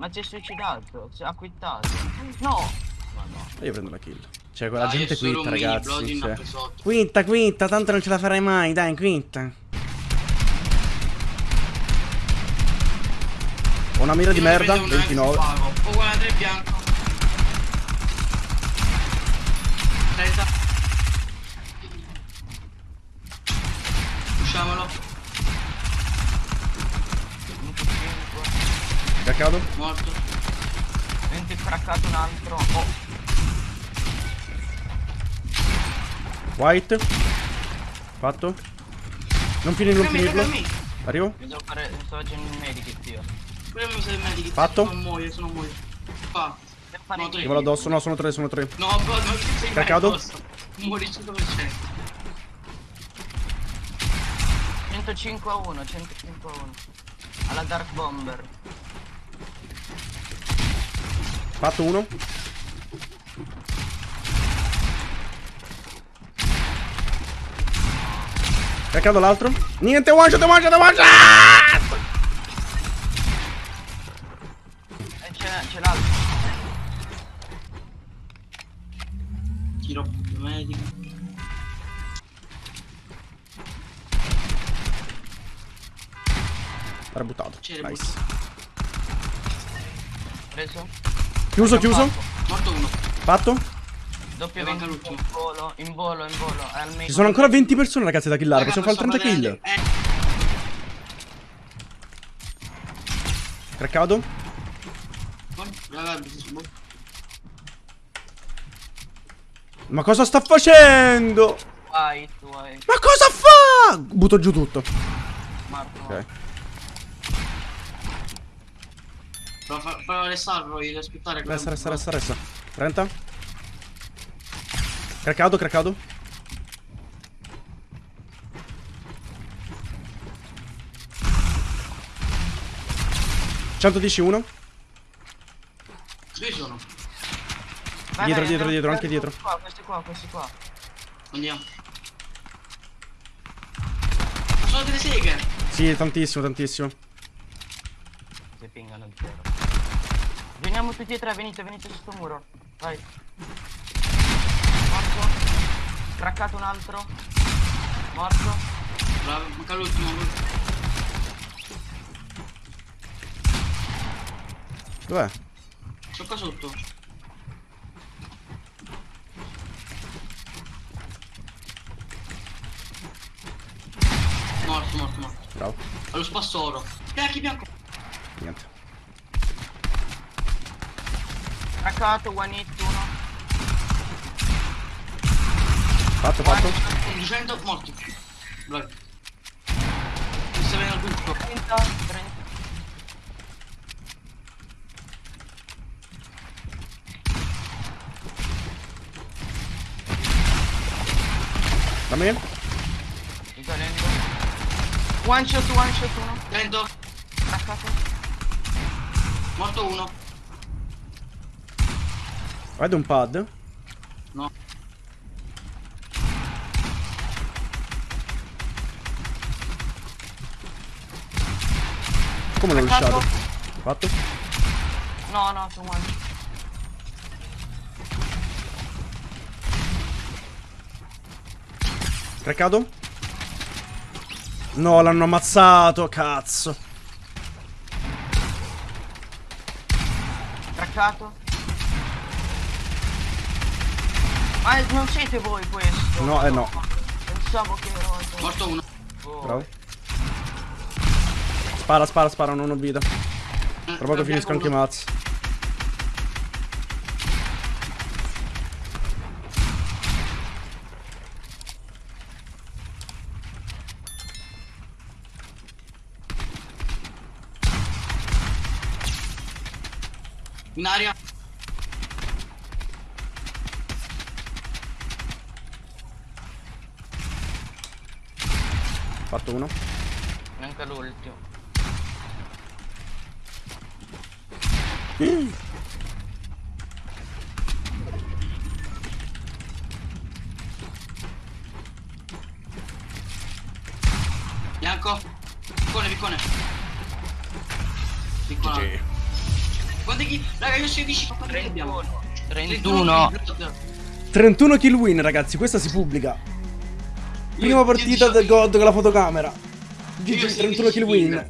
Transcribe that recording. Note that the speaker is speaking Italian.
Ma si è suicidato, si è acquittato. No! Ma no. Io prendo la kill. Cioè, quella Dai, gente quinta, ragazzi. Cioè. Quinta, quinta, tanto non ce la farai mai, dai, quinta. Ho una mira di Io merda, prendo una e 29. pago. Oh, guarda, 3 bianco. 30. Caccato? Morto. 20 craccato un altro. Oh, White. Fatto. Non finirlo, non finirlo. Arrivo? mi devo fare. Sto facendo il medikit io. Pure mi serve il medico. Fatto? Non muoio, se non muoio. Fare No. Ti volo addosso, no, sono tre, sono tre. No, bro, non ci sei Craccato? Muori 100%. 105 a 1, 105 a 1. Alla Dark Bomber. Fatto uno. Caccato l'altro. Niente, one shot, one shot, one shot! E c'è, l'altro. Tiro medico. Era buttato. Nice. Preso. Chiuso, chiuso. Morto uno. Fatto. Doppio manca 20 in l'ultimo. volo, in volo, in volo. È al Ci sono ancora 20 persone, ragazzi, da killare. Raga, Possiamo fare il 30 sto kill. Eh. Craccato. Ma cosa sta facendo? White, white. Ma cosa fa? Butto giù tutto. Marco. Ok. Però restarlo, devi aspettare. Resta, resta, resta, resta. 30. Craccato, craccato. Centodici uno. Dove sono? Vai, Dietro, vai, dietro, andiamo- dietro, anche dietro. Qua, questi qua, questi qua. Andiamo. Sono delle seghe. Sì, tantissimo, tantissimo. Si pingano il zero. Veniamo tutti e tre, venite, venite su sto muro. Vai. Morto. Craccato un altro. Morto. Bravo, manca l'ultimo. Dov'è? Sono qua sotto. Morto, morto, morto. Bravo. Allo spassoro. Bianchi, bianco. Niente. Craccato, one hit, uno. Fatto, fatto. 200, morto. Bravi. Mi sta venendo tutto. 30, 30. Da me? Risalendo. One shot, one shot, uno. Lento. Craccato. Morto uno. Vedo un pad. No. Come l'ho lasciato? Fatto? No, no, su one. Craccato? No, l'hanno ammazzato, cazzo. Craccato. Ma eh, non siete voi questo? No, eh, no. Pensavo che ero... Morto uno. Oh. Bravo. Spara, spara, spara, non ho vita. Tra poco finisco anche i mazzi. In aria. Fatto uno. Manca l'ultimo. Bianco. Piccone, piccone. Piccola. Guarda chi... Raga, io 16 quanti kill abbiamo? 31. 31. 31 kill win, ragazzi, questa si pubblica. Prima partita del God con la fotocamera. GG, 16 31 kill win.